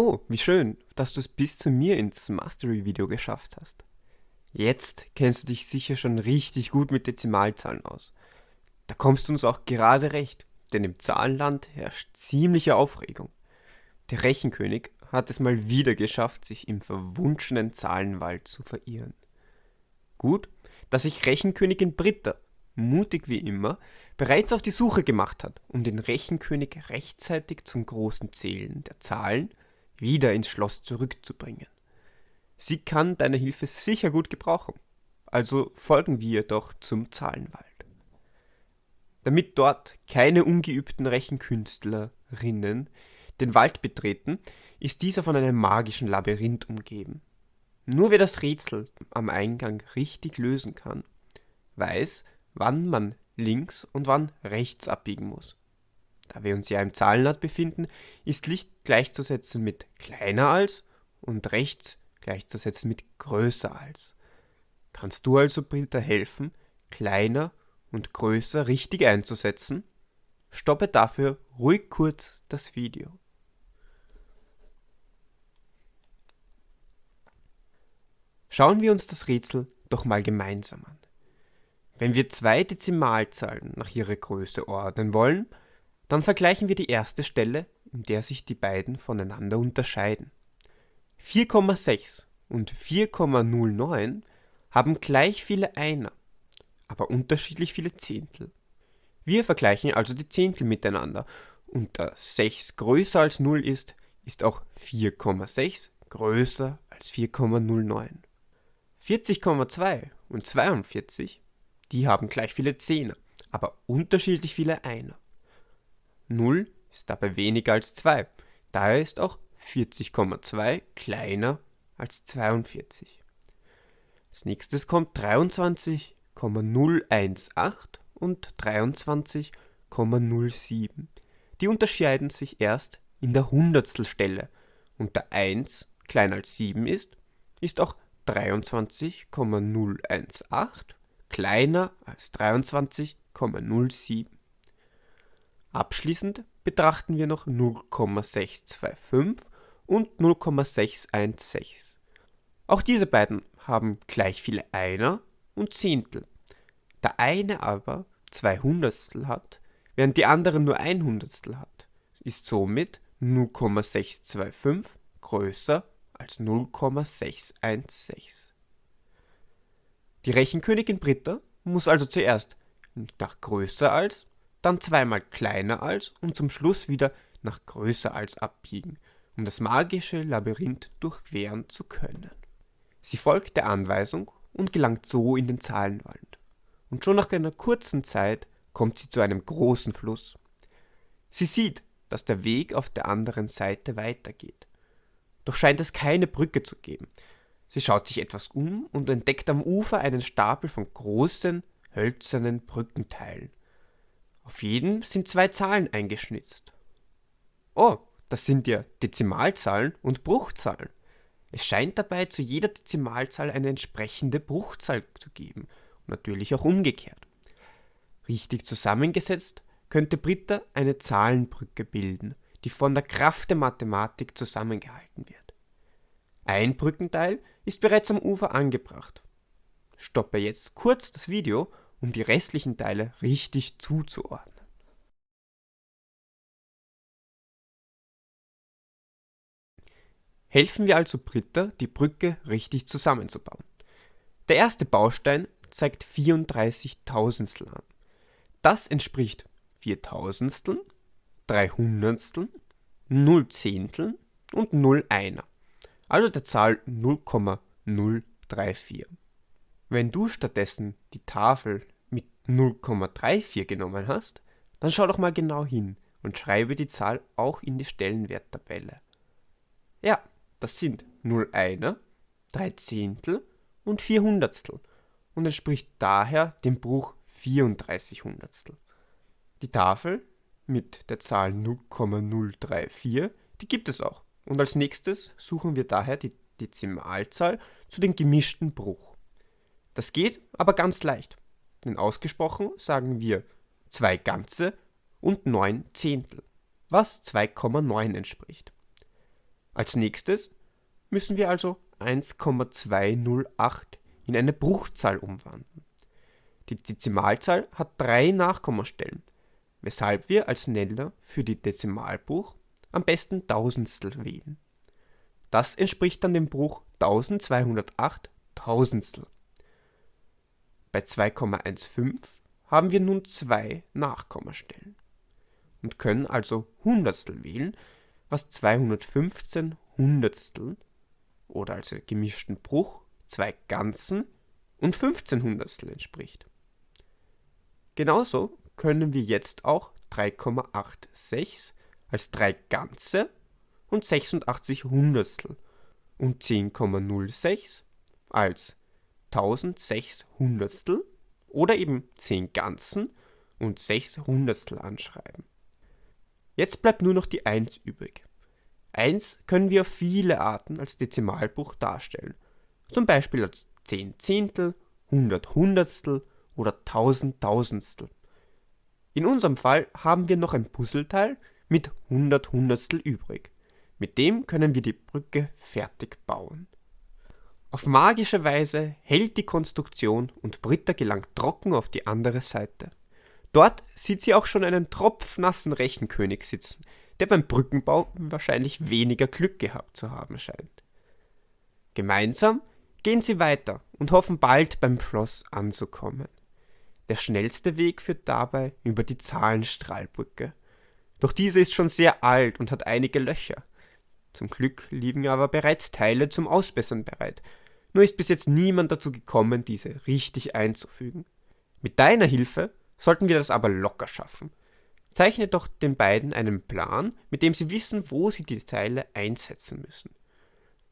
Oh, wie schön, dass du es bis zu mir ins Mastery-Video geschafft hast. Jetzt kennst du dich sicher schon richtig gut mit Dezimalzahlen aus. Da kommst du uns auch gerade recht, denn im Zahlenland herrscht ziemliche Aufregung. Der Rechenkönig hat es mal wieder geschafft, sich im verwunschenen Zahlenwald zu verirren. Gut, dass sich Rechenkönigin Britta, mutig wie immer, bereits auf die Suche gemacht hat, um den Rechenkönig rechtzeitig zum großen Zählen der Zahlen wieder ins Schloss zurückzubringen. Sie kann deine Hilfe sicher gut gebrauchen, also folgen wir doch zum Zahlenwald. Damit dort keine ungeübten Rechenkünstlerinnen den Wald betreten, ist dieser von einem magischen Labyrinth umgeben. Nur wer das Rätsel am Eingang richtig lösen kann, weiß, wann man links und wann rechts abbiegen muss. Da wir uns ja im Zahlenland befinden, ist Licht gleichzusetzen mit kleiner als und rechts gleichzusetzen mit größer als. Kannst du also Britta helfen, kleiner und größer richtig einzusetzen? Stoppe dafür ruhig kurz das Video. Schauen wir uns das Rätsel doch mal gemeinsam an. Wenn wir zwei Dezimalzahlen nach ihrer Größe ordnen wollen, dann vergleichen wir die erste Stelle, in der sich die beiden voneinander unterscheiden. 4,6 und 4,09 haben gleich viele Einer, aber unterschiedlich viele Zehntel. Wir vergleichen also die Zehntel miteinander und da 6 größer als 0 ist, ist auch 4,6 größer als 4,09. 40,2 und 42, die haben gleich viele Zehner, aber unterschiedlich viele Einer. 0 ist dabei weniger als 2. Daher ist auch 40,2 kleiner als 42. Als nächstes kommt 23,018 und 23,07. Die unterscheiden sich erst in der Hundertstelstelle und da 1 kleiner als 7 ist, ist auch 23,018 kleiner als 23,07. Abschließend betrachten wir noch 0,625 und 0,616. Auch diese beiden haben gleich viele Einer und Zehntel. Da eine aber zwei Hundertstel hat, während die andere nur ein Hundertstel hat, ist somit 0,625 größer als 0,616. Die Rechenkönigin Britta muss also zuerst nach größer als dann zweimal kleiner als und zum Schluss wieder nach größer als abbiegen, um das magische Labyrinth durchqueren zu können. Sie folgt der Anweisung und gelangt so in den Zahlenwald. Und schon nach einer kurzen Zeit kommt sie zu einem großen Fluss. Sie sieht, dass der Weg auf der anderen Seite weitergeht. Doch scheint es keine Brücke zu geben. Sie schaut sich etwas um und entdeckt am Ufer einen Stapel von großen, hölzernen Brückenteilen. Auf jedem sind zwei Zahlen eingeschnitzt. Oh, das sind ja Dezimalzahlen und Bruchzahlen. Es scheint dabei zu jeder Dezimalzahl eine entsprechende Bruchzahl zu geben und natürlich auch umgekehrt. Richtig zusammengesetzt könnte Britta eine Zahlenbrücke bilden, die von der Kraft der Mathematik zusammengehalten wird. Ein Brückenteil ist bereits am Ufer angebracht. Stoppe jetzt kurz das Video um die restlichen Teile richtig zuzuordnen. Helfen wir also Britta, die Brücke richtig zusammenzubauen. Der erste Baustein zeigt 34 Tausendstel an. Das entspricht 4 Tausendsteln, 3 Hundertsteln, 0 Zehnteln und 0 Einer, also der Zahl 0,034. Wenn du stattdessen die Tafel mit 0,34 genommen hast, dann schau doch mal genau hin und schreibe die Zahl auch in die Stellenwerttabelle. Ja, das sind 0 Einer, 3 Zehntel und 4 Hundertstel und entspricht daher dem Bruch 34 Hundertstel. Die Tafel mit der Zahl 0,034, die gibt es auch. Und als nächstes suchen wir daher die Dezimalzahl zu den gemischten Bruch. Das geht aber ganz leicht, denn ausgesprochen sagen wir 2 Ganze und 9 Zehntel, was 2,9 entspricht. Als nächstes müssen wir also 1,208 in eine Bruchzahl umwandeln. Die Dezimalzahl hat drei Nachkommastellen, weshalb wir als Nenner für die Dezimalbruch am besten Tausendstel wählen. Das entspricht dann dem Bruch 1208 Tausendstel. Bei 2,15 haben wir nun zwei Nachkommastellen und können also Hundertstel wählen, was 215 Hundertstel oder als gemischten Bruch zwei Ganzen und 15 Hundertstel entspricht. Genauso können wir jetzt auch 3,86 als 3 Ganze und 86 Hundertstel und 10,06 als 1006 Hundertstel oder eben 10 Ganzen und 6 Hundertstel anschreiben. Jetzt bleibt nur noch die 1 übrig. 1 können wir auf viele Arten als Dezimalbruch darstellen, zum Beispiel als 10 Zehntel, 100 Hundertstel oder 1000 Tausendstel. In unserem Fall haben wir noch ein Puzzleteil mit 100 Hundertstel übrig. Mit dem können wir die Brücke fertig bauen. Auf magische Weise hält die Konstruktion und Britta gelangt trocken auf die andere Seite. Dort sieht sie auch schon einen tropfnassen Rechenkönig sitzen, der beim Brückenbau wahrscheinlich weniger Glück gehabt zu haben scheint. Gemeinsam gehen sie weiter und hoffen bald beim Schloss anzukommen. Der schnellste Weg führt dabei über die Zahlenstrahlbrücke. Doch diese ist schon sehr alt und hat einige Löcher. Zum Glück liegen aber bereits Teile zum Ausbessern bereit. Nur ist bis jetzt niemand dazu gekommen, diese richtig einzufügen. Mit deiner Hilfe sollten wir das aber locker schaffen. Zeichne doch den beiden einen Plan, mit dem sie wissen, wo sie die Teile einsetzen müssen.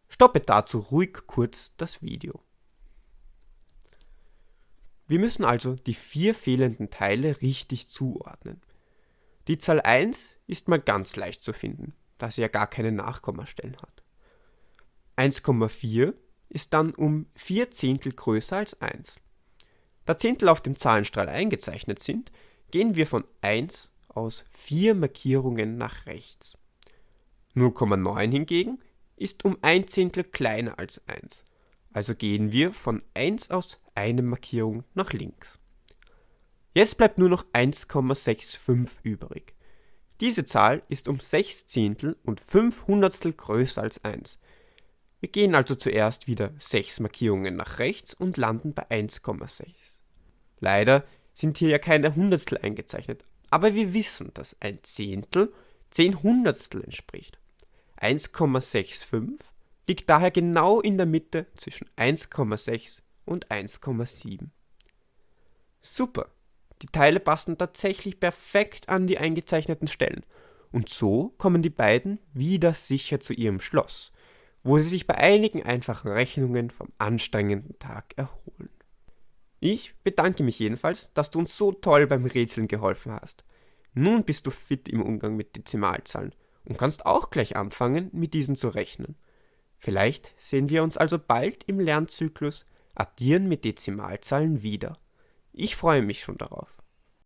Stoppe dazu ruhig kurz das Video. Wir müssen also die vier fehlenden Teile richtig zuordnen. Die Zahl 1 ist mal ganz leicht zu finden, da sie ja gar keine Nachkommastellen hat. 1,4 ist dann um 4 Zehntel größer als 1. Da Zehntel auf dem Zahlenstrahl eingezeichnet sind, gehen wir von 1 aus 4 Markierungen nach rechts. 0,9 hingegen ist um 1 Zehntel kleiner als 1, also gehen wir von 1 aus eine Markierung nach links. Jetzt bleibt nur noch 1,65 übrig. Diese Zahl ist um 6 Zehntel und 5 Hundertstel größer als 1. Wir gehen also zuerst wieder 6 Markierungen nach rechts und landen bei 1,6. Leider sind hier ja keine Hundertstel eingezeichnet, aber wir wissen, dass ein Zehntel 10 Hundertstel entspricht. 1,65 liegt daher genau in der Mitte zwischen 1,6 und 1,7. Super! Die Teile passen tatsächlich perfekt an die eingezeichneten Stellen. Und so kommen die beiden wieder sicher zu ihrem Schloss, wo sie sich bei einigen einfachen Rechnungen vom anstrengenden Tag erholen. Ich bedanke mich jedenfalls, dass du uns so toll beim Rätseln geholfen hast. Nun bist du fit im Umgang mit Dezimalzahlen und kannst auch gleich anfangen, mit diesen zu rechnen. Vielleicht sehen wir uns also bald im Lernzyklus Addieren mit Dezimalzahlen wieder. Ich freue mich schon darauf.